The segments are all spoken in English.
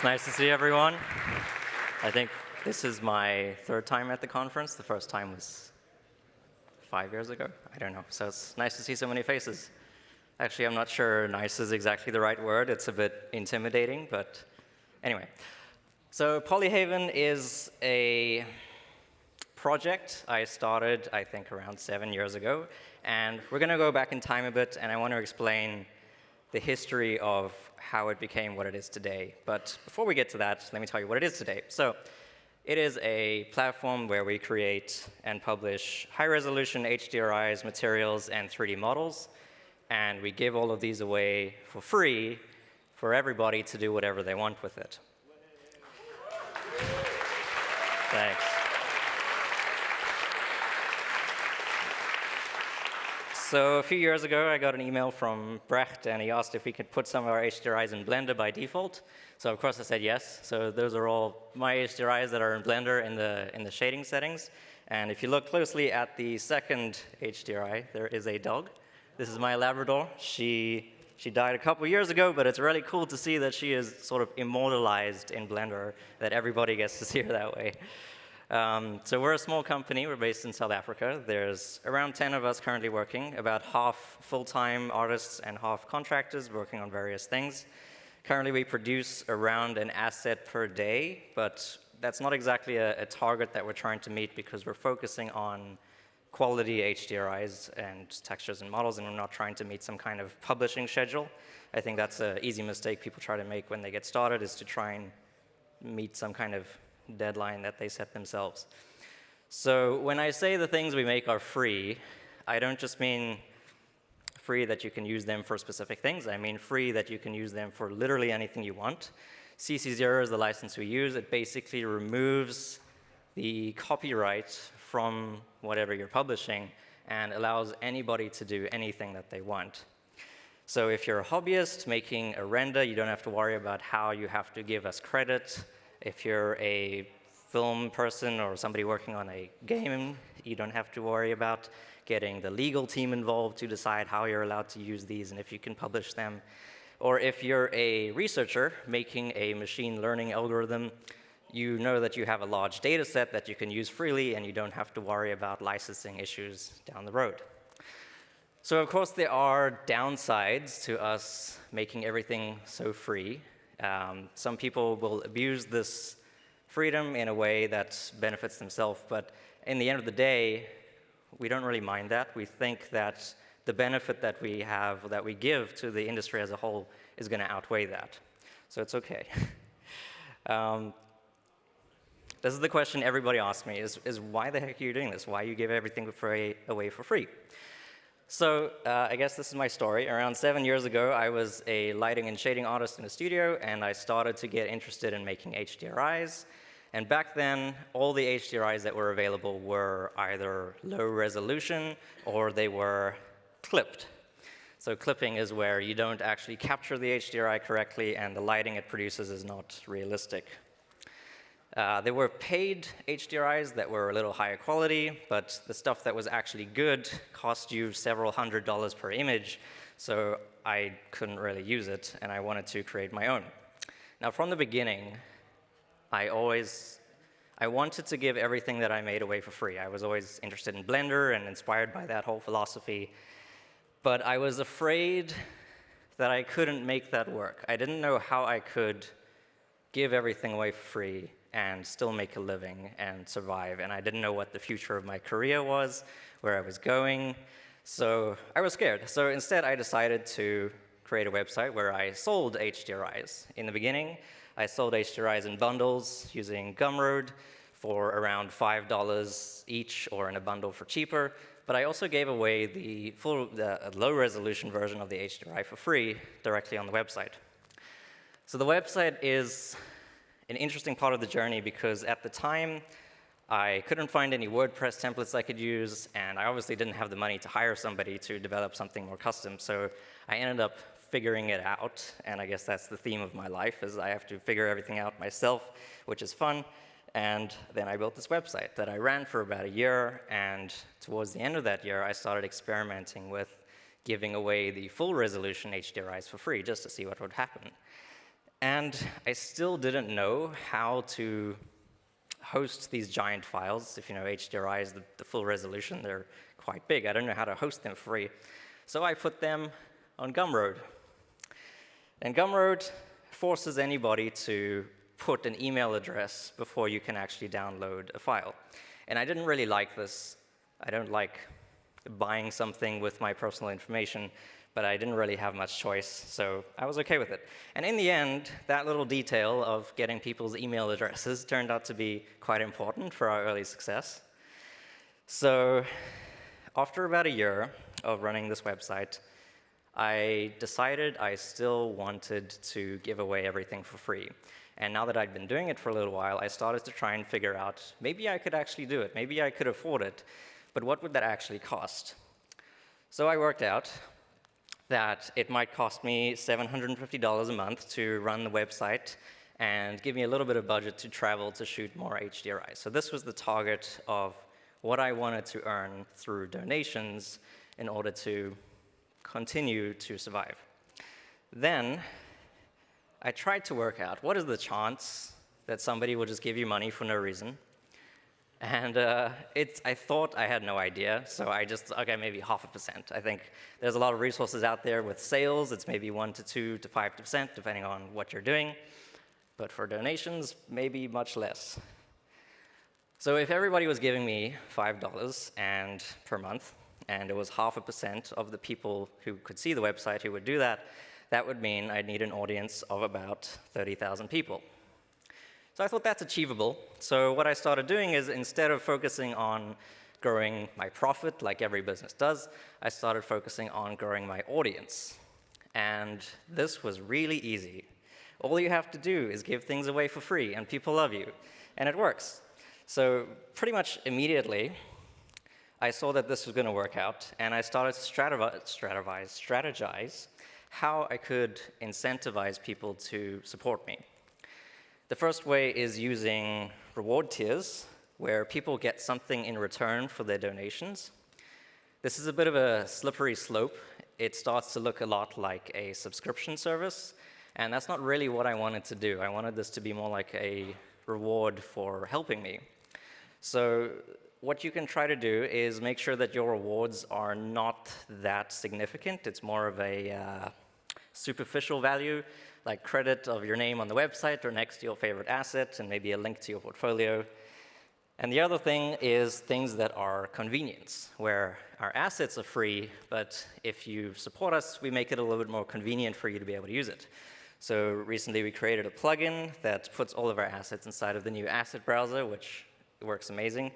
It's nice to see everyone. I think this is my third time at the conference. The first time was five years ago. I don't know. So it's nice to see so many faces. Actually, I'm not sure nice is exactly the right word. It's a bit intimidating, but anyway. So Polyhaven is a project I started, I think, around seven years ago. And we're going to go back in time a bit, and I want to explain the history of how it became what it is today. But before we get to that, let me tell you what it is today. So it is a platform where we create and publish high-resolution HDRIs, materials, and 3D models. And we give all of these away for free for everybody to do whatever they want with it. Thanks. So a few years ago, I got an email from Brecht, and he asked if we could put some of our HDRIs in Blender by default. So of course I said yes. So those are all my HDRIs that are in Blender in the, in the shading settings. And if you look closely at the second HDRI, there is a dog. This is my Labrador. She, she died a couple years ago, but it's really cool to see that she is sort of immortalized in Blender, that everybody gets to see her that way. Um, so we're a small company. We're based in South Africa. There's around 10 of us currently working, about half full-time artists and half contractors working on various things. Currently, we produce around an asset per day, but that's not exactly a, a target that we're trying to meet because we're focusing on quality HDRIs and textures and models, and we're not trying to meet some kind of publishing schedule. I think that's an easy mistake people try to make when they get started, is to try and meet some kind of deadline that they set themselves. So when I say the things we make are free, I don't just mean free that you can use them for specific things. I mean free that you can use them for literally anything you want. CC0 is the license we use. It basically removes the copyright from whatever you're publishing and allows anybody to do anything that they want. So if you're a hobbyist making a render, you don't have to worry about how you have to give us credit if you're a film person or somebody working on a game, you don't have to worry about getting the legal team involved to decide how you're allowed to use these and if you can publish them. Or if you're a researcher making a machine learning algorithm, you know that you have a large data set that you can use freely and you don't have to worry about licensing issues down the road. So of course there are downsides to us making everything so free. Um, some people will abuse this freedom in a way that benefits themselves, but in the end of the day, we don't really mind that. We think that the benefit that we have, that we give to the industry as a whole, is going to outweigh that. So it's OK. um, this is the question everybody asks me, is, is why the heck are you doing this? Why you give everything for away for free? So uh, I guess this is my story. Around seven years ago, I was a lighting and shading artist in a studio, and I started to get interested in making HDRIs. And back then, all the HDRIs that were available were either low resolution or they were clipped. So clipping is where you don't actually capture the HDRI correctly, and the lighting it produces is not realistic. Uh, there were paid HDRIs that were a little higher quality, but the stuff that was actually good cost you several hundred dollars per image, so I couldn't really use it, and I wanted to create my own. Now, from the beginning, I always, I wanted to give everything that I made away for free. I was always interested in Blender and inspired by that whole philosophy, but I was afraid that I couldn't make that work. I didn't know how I could give everything away for free and still make a living and survive. And I didn't know what the future of my career was, where I was going. So I was scared. So instead, I decided to create a website where I sold HDRIs. In the beginning, I sold HDRIs in bundles using Gumroad for around $5 each or in a bundle for cheaper. But I also gave away the full, the low resolution version of the HDRI for free directly on the website. So the website is an interesting part of the journey because at the time, I couldn't find any WordPress templates I could use, and I obviously didn't have the money to hire somebody to develop something more custom. So I ended up figuring it out, and I guess that's the theme of my life, is I have to figure everything out myself, which is fun. And then I built this website that I ran for about a year, and towards the end of that year, I started experimenting with giving away the full resolution HDRIs for free just to see what would happen. And I still didn't know how to host these giant files. If you know HDRI is the, the full resolution, they're quite big. I don't know how to host them free. So I put them on Gumroad. And Gumroad forces anybody to put an email address before you can actually download a file. And I didn't really like this. I don't like buying something with my personal information, but I didn't really have much choice, so I was okay with it. And in the end, that little detail of getting people's email addresses turned out to be quite important for our early success. So after about a year of running this website, I decided I still wanted to give away everything for free. And now that I'd been doing it for a little while, I started to try and figure out, maybe I could actually do it. Maybe I could afford it. But what would that actually cost? So I worked out that it might cost me $750 a month to run the website and give me a little bit of budget to travel to shoot more HDRI. So this was the target of what I wanted to earn through donations in order to continue to survive. Then I tried to work out what is the chance that somebody will just give you money for no reason. And uh, I thought I had no idea, so I just, okay, maybe half a percent. I think there's a lot of resources out there with sales. It's maybe one to two to five percent, depending on what you're doing. But for donations, maybe much less. So if everybody was giving me $5 and per month, and it was half a percent of the people who could see the website who would do that, that would mean I'd need an audience of about 30,000 people. So I thought that's achievable. So what I started doing is instead of focusing on growing my profit like every business does, I started focusing on growing my audience. And this was really easy. All you have to do is give things away for free, and people love you. And it works. So pretty much immediately, I saw that this was going to work out, and I started to strategize, strategize how I could incentivize people to support me. The first way is using reward tiers, where people get something in return for their donations. This is a bit of a slippery slope. It starts to look a lot like a subscription service, and that's not really what I wanted to do. I wanted this to be more like a reward for helping me. So what you can try to do is make sure that your rewards are not that significant. It's more of a uh, superficial value like credit of your name on the website or next to your favorite asset and maybe a link to your portfolio. And the other thing is things that are convenience, where our assets are free, but if you support us, we make it a little bit more convenient for you to be able to use it. So recently we created a plugin that puts all of our assets inside of the new asset browser, which works amazing.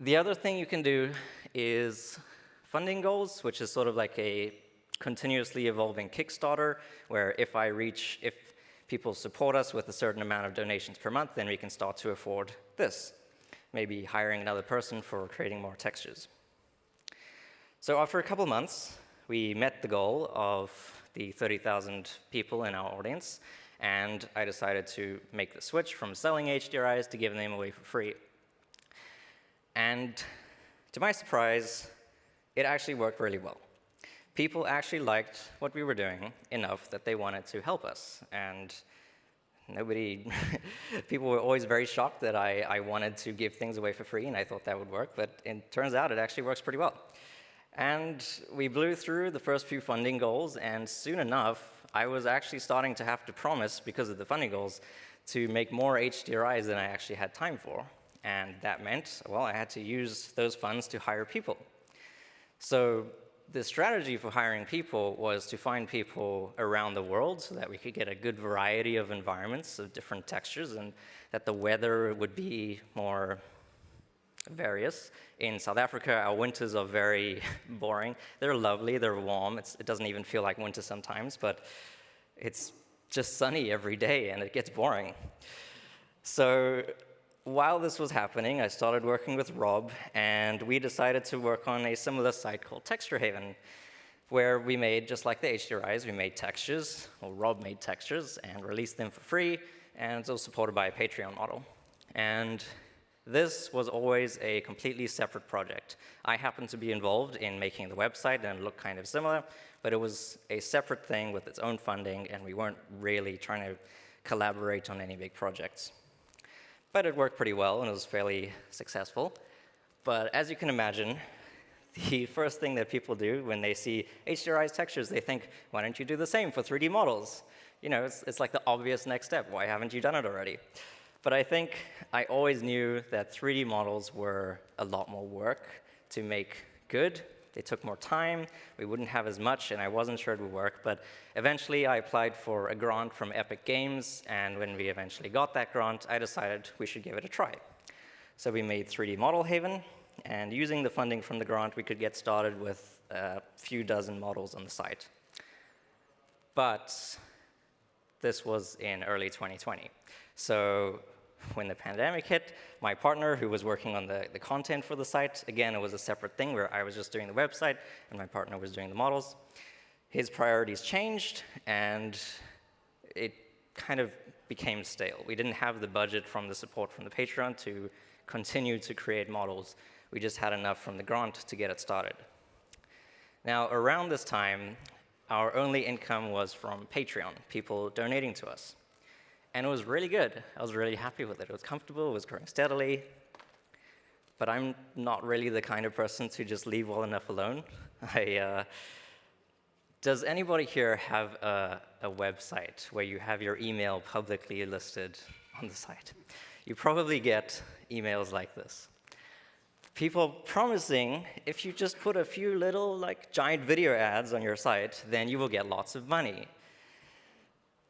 The other thing you can do is funding goals, which is sort of like a continuously evolving Kickstarter, where if I reach, if people support us with a certain amount of donations per month, then we can start to afford this. Maybe hiring another person for creating more textures. So after a couple months, we met the goal of the 30,000 people in our audience, and I decided to make the switch from selling HDRIs to giving them away for free. And to my surprise, it actually worked really well people actually liked what we were doing enough that they wanted to help us. And nobody, people were always very shocked that I, I wanted to give things away for free, and I thought that would work, but it turns out it actually works pretty well. And we blew through the first few funding goals, and soon enough, I was actually starting to have to promise, because of the funding goals, to make more HDRIs than I actually had time for. And that meant, well, I had to use those funds to hire people. So the strategy for hiring people was to find people around the world so that we could get a good variety of environments of different textures and that the weather would be more various. In South Africa, our winters are very boring. They're lovely, they're warm. It's, it doesn't even feel like winter sometimes, but it's just sunny every day and it gets boring. So while this was happening, I started working with Rob, and we decided to work on a similar site called Texture Haven, where we made, just like the HDRIs, we made textures, or Rob made textures and released them for free, and it was supported by a Patreon model. And This was always a completely separate project. I happened to be involved in making the website and it looked kind of similar, but it was a separate thing with its own funding and we weren't really trying to collaborate on any big projects. But it worked pretty well and it was fairly successful. But as you can imagine, the first thing that people do when they see HDRI's textures, they think, why don't you do the same for 3D models? You know, it's, it's like the obvious next step. Why haven't you done it already? But I think I always knew that 3D models were a lot more work to make good. They took more time, we wouldn't have as much, and I wasn't sure it would work. But eventually, I applied for a grant from Epic Games, and when we eventually got that grant, I decided we should give it a try. So we made 3D Model Haven, and using the funding from the grant, we could get started with a few dozen models on the site. But this was in early 2020. So when the pandemic hit, my partner, who was working on the, the content for the site, again, it was a separate thing where I was just doing the website and my partner was doing the models. His priorities changed and it kind of became stale. We didn't have the budget from the support from the Patreon to continue to create models. We just had enough from the grant to get it started. Now, around this time, our only income was from Patreon, people donating to us. And it was really good. I was really happy with it. It was comfortable, it was growing steadily. But I'm not really the kind of person to just leave well enough alone. I, uh, does anybody here have a, a website where you have your email publicly listed on the site? You probably get emails like this. People promising if you just put a few little like giant video ads on your site, then you will get lots of money.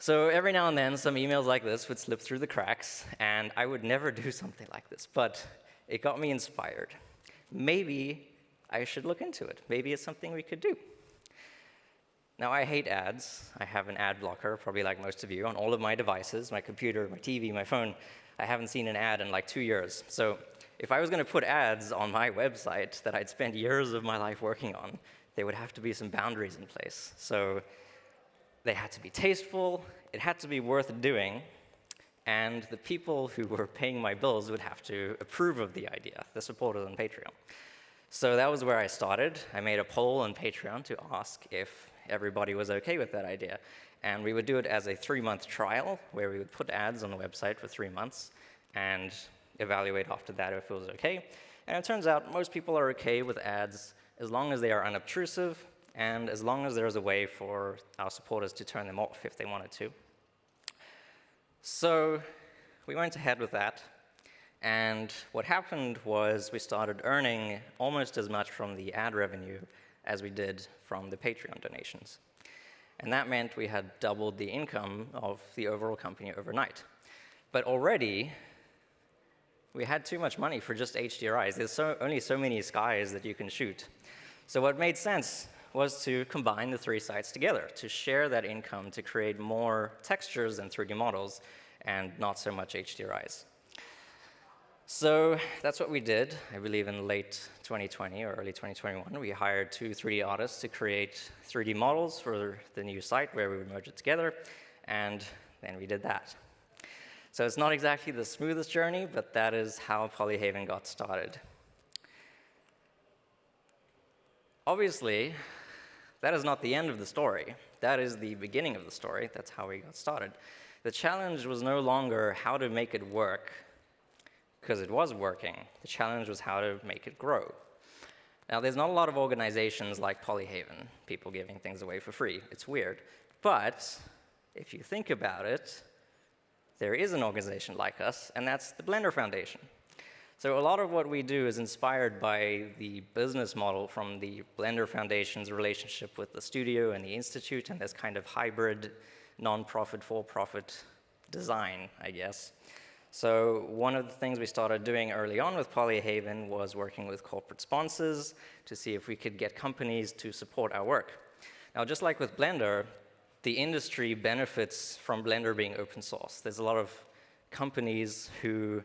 So every now and then, some emails like this would slip through the cracks, and I would never do something like this, but it got me inspired. Maybe I should look into it. Maybe it's something we could do. Now, I hate ads. I have an ad blocker, probably like most of you, on all of my devices, my computer, my TV, my phone. I haven't seen an ad in like two years. So if I was going to put ads on my website that I'd spent years of my life working on, there would have to be some boundaries in place. So they had to be tasteful, it had to be worth doing, and the people who were paying my bills would have to approve of the idea, the supporters on Patreon. So that was where I started. I made a poll on Patreon to ask if everybody was okay with that idea. And we would do it as a three-month trial, where we would put ads on the website for three months and evaluate after that if it was okay. And it turns out most people are okay with ads as long as they are unobtrusive and as long as there's a way for our supporters to turn them off if they wanted to. So we went ahead with that, and what happened was we started earning almost as much from the ad revenue as we did from the Patreon donations. And that meant we had doubled the income of the overall company overnight. But already, we had too much money for just HDRIs. There's so, only so many skies that you can shoot. So what made sense was to combine the three sites together, to share that income to create more textures and 3D models and not so much HDRIs. So that's what we did, I believe in late 2020 or early 2021. We hired two 3D artists to create 3D models for the new site where we would merge it together, and then we did that. So it's not exactly the smoothest journey, but that is how Polyhaven got started. Obviously, that is not the end of the story. That is the beginning of the story. That's how we got started. The challenge was no longer how to make it work, because it was working. The challenge was how to make it grow. Now, there's not a lot of organizations like Polyhaven, people giving things away for free. It's weird. But if you think about it, there is an organization like us, and that's the Blender Foundation. So a lot of what we do is inspired by the business model from the Blender Foundation's relationship with the studio and the institute and this kind of hybrid non-profit, for-profit design, I guess. So one of the things we started doing early on with Polyhaven was working with corporate sponsors to see if we could get companies to support our work. Now, just like with Blender, the industry benefits from Blender being open source. There's a lot of companies who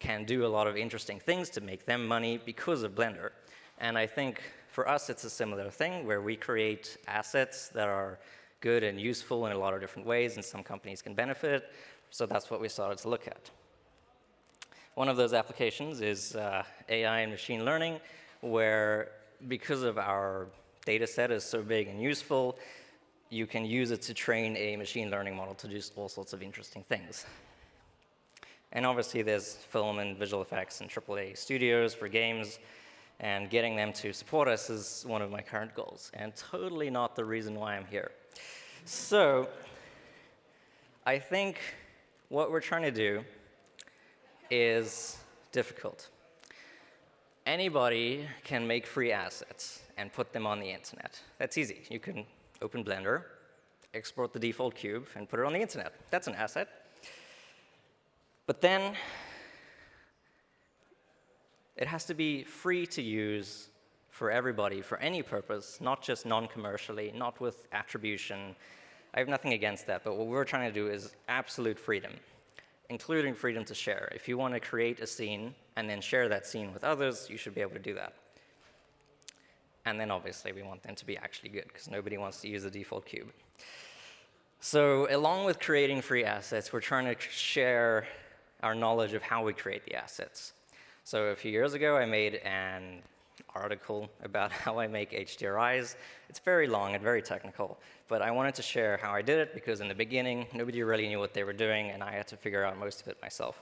can do a lot of interesting things to make them money because of Blender. And I think for us, it's a similar thing where we create assets that are good and useful in a lot of different ways, and some companies can benefit. So that's what we started to look at. One of those applications is uh, AI and machine learning, where because of our data set is so big and useful, you can use it to train a machine learning model to do all sorts of interesting things. And obviously, there's film and visual effects and AAA studios for games, and getting them to support us is one of my current goals, and totally not the reason why I'm here. So, I think what we're trying to do is difficult. Anybody can make free assets and put them on the internet. That's easy. You can open Blender, export the default cube, and put it on the internet. That's an asset. But then it has to be free to use for everybody, for any purpose, not just non-commercially, not with attribution. I have nothing against that, but what we're trying to do is absolute freedom, including freedom to share. If you want to create a scene and then share that scene with others, you should be able to do that. And then obviously we want them to be actually good, because nobody wants to use the default cube. So along with creating free assets, we're trying to share our knowledge of how we create the assets. So a few years ago, I made an article about how I make HDRIs. It's very long and very technical, but I wanted to share how I did it because in the beginning, nobody really knew what they were doing, and I had to figure out most of it myself.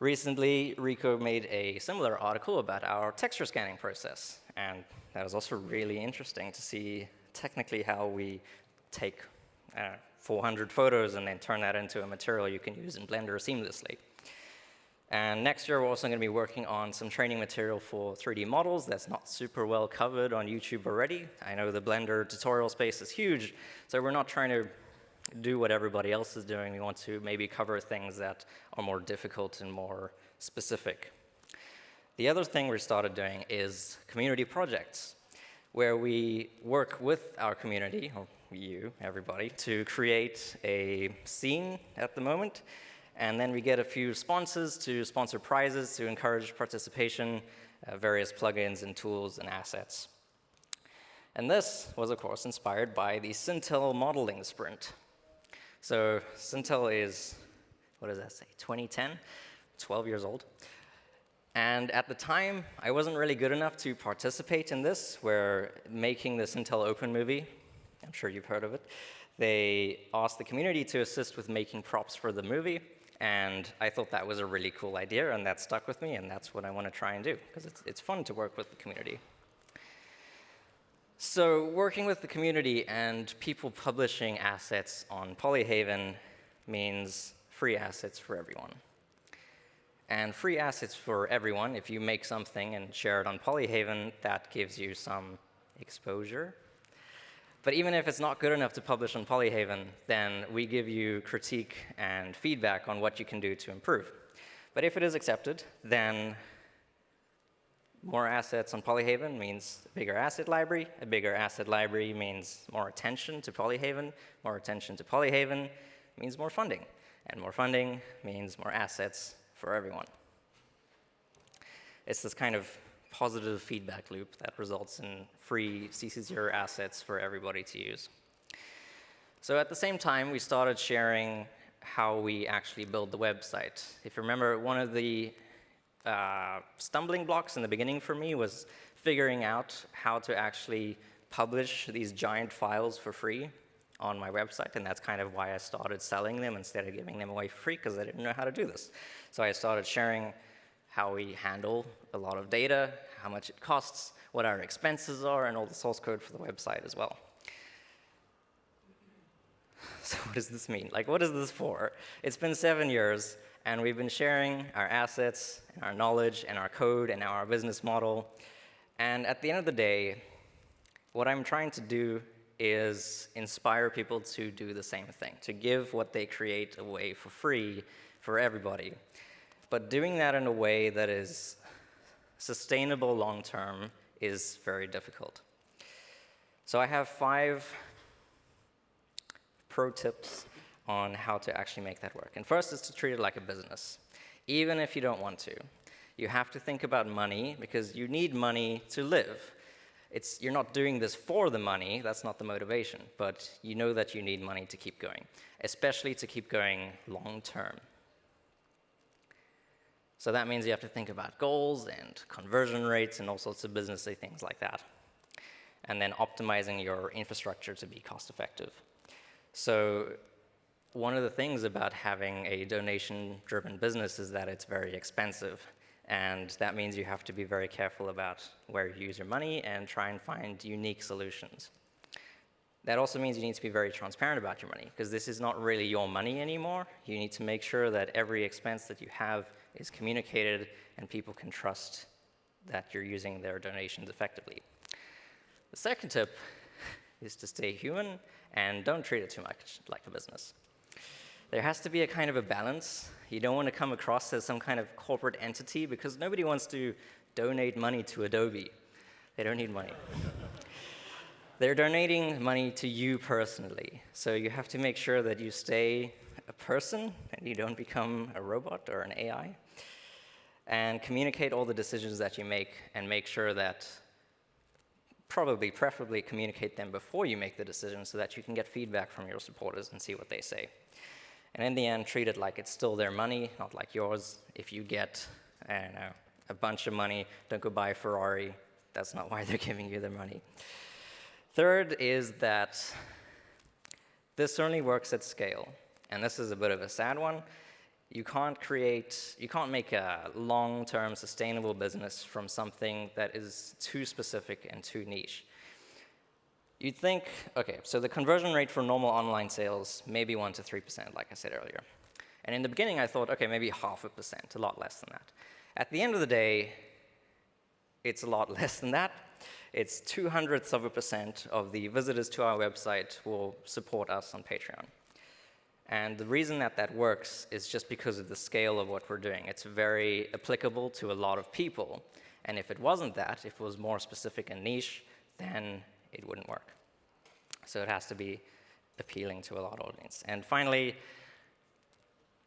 Recently, Rico made a similar article about our texture scanning process, and that was also really interesting to see technically how we take uh, 400 photos and then turn that into a material you can use in Blender seamlessly. And next year, we're also going to be working on some training material for 3D models that's not super well covered on YouTube already. I know the Blender tutorial space is huge, so we're not trying to do what everybody else is doing. We want to maybe cover things that are more difficult and more specific. The other thing we started doing is community projects, where we work with our community, or you, everybody, to create a scene at the moment and then we get a few sponsors to sponsor prizes to encourage participation, uh, various plugins and tools and assets. And this was, of course, inspired by the Sintel modeling sprint. So Sintel is, what does that say, 2010, 12 years old. And at the time, I wasn't really good enough to participate in this. We're making this Sintel Open movie. I'm sure you've heard of it. They asked the community to assist with making props for the movie. And I thought that was a really cool idea, and that stuck with me, and that's what I want to try and do, because it's, it's fun to work with the community. So working with the community and people publishing assets on Polyhaven means free assets for everyone. And free assets for everyone, if you make something and share it on Polyhaven, that gives you some exposure but even if it's not good enough to publish on Polyhaven, then we give you critique and feedback on what you can do to improve. But if it is accepted, then more assets on Polyhaven means a bigger asset library. A bigger asset library means more attention to Polyhaven. More attention to Polyhaven means more funding. And more funding means more assets for everyone. It's this kind of positive feedback loop that results in free CC0 assets for everybody to use. So at the same time, we started sharing how we actually build the website. If you remember, one of the uh, stumbling blocks in the beginning for me was figuring out how to actually publish these giant files for free on my website, and that's kind of why I started selling them instead of giving them away free, because I didn't know how to do this. So I started sharing how we handle a lot of data, how much it costs, what our expenses are, and all the source code for the website as well. So what does this mean? Like, what is this for? It's been seven years, and we've been sharing our assets, and our knowledge, and our code, and our business model. And at the end of the day, what I'm trying to do is inspire people to do the same thing, to give what they create away for free for everybody but doing that in a way that is sustainable long term is very difficult. So I have five pro tips on how to actually make that work. And first is to treat it like a business, even if you don't want to. You have to think about money because you need money to live. It's, you're not doing this for the money, that's not the motivation, but you know that you need money to keep going, especially to keep going long term. So that means you have to think about goals and conversion rates and all sorts of businessy things like that. And then optimizing your infrastructure to be cost effective. So one of the things about having a donation-driven business is that it's very expensive. And that means you have to be very careful about where you use your money and try and find unique solutions. That also means you need to be very transparent about your money, because this is not really your money anymore. You need to make sure that every expense that you have is communicated and people can trust that you're using their donations effectively. The second tip is to stay human and don't treat it too much like a business. There has to be a kind of a balance. You don't want to come across as some kind of corporate entity because nobody wants to donate money to Adobe. They don't need money. They're donating money to you personally. So you have to make sure that you stay a person you don't become a robot or an AI. And communicate all the decisions that you make and make sure that probably, preferably communicate them before you make the decision so that you can get feedback from your supporters and see what they say. And in the end, treat it like it's still their money, not like yours. If you get, I don't know, a bunch of money, don't go buy a Ferrari. That's not why they're giving you their money. Third is that this certainly works at scale. And this is a bit of a sad one. You can't create, you can't make a long-term sustainable business from something that is too specific and too niche. You'd think, okay, so the conversion rate for normal online sales, maybe 1% to 3%, like I said earlier. And in the beginning, I thought, okay, maybe half a percent, a lot less than that. At the end of the day, it's a lot less than that it's two hundredths of a percent of the visitors to our website will support us on Patreon. And the reason that that works is just because of the scale of what we're doing. It's very applicable to a lot of people. And if it wasn't that, if it was more specific and niche, then it wouldn't work. So it has to be appealing to a lot of audience. And finally,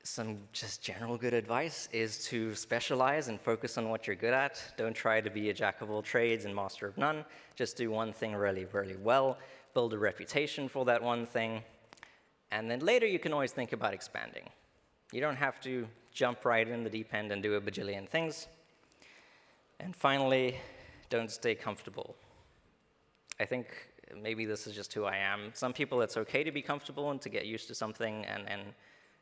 some just general good advice is to specialize and focus on what you're good at. Don't try to be a jack of all trades and master of none. Just do one thing really, really well. Build a reputation for that one thing. And then later you can always think about expanding. You don't have to jump right in the deep end and do a bajillion things. And finally, don't stay comfortable. I think maybe this is just who I am. Some people, it's OK to be comfortable and to get used to something and, and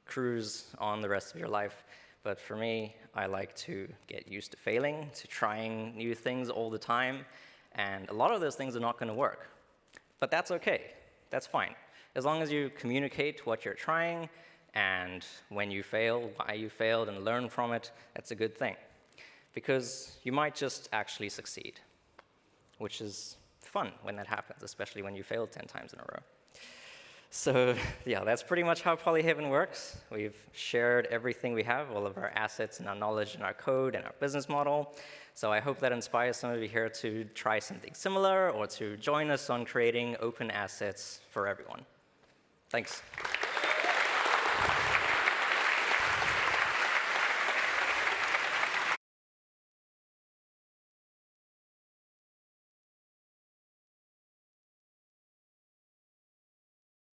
cruise on the rest of your life. But for me, I like to get used to failing, to trying new things all the time. And a lot of those things are not going to work. But that's OK. That's fine. As long as you communicate what you're trying, and when you fail, why you failed, and learn from it, that's a good thing. Because you might just actually succeed, which is fun when that happens, especially when you fail 10 times in a row. So yeah, that's pretty much how Polyhaven works. We've shared everything we have, all of our assets and our knowledge and our code and our business model. So I hope that inspires some of you here to try something similar or to join us on creating open assets for everyone. Thanks.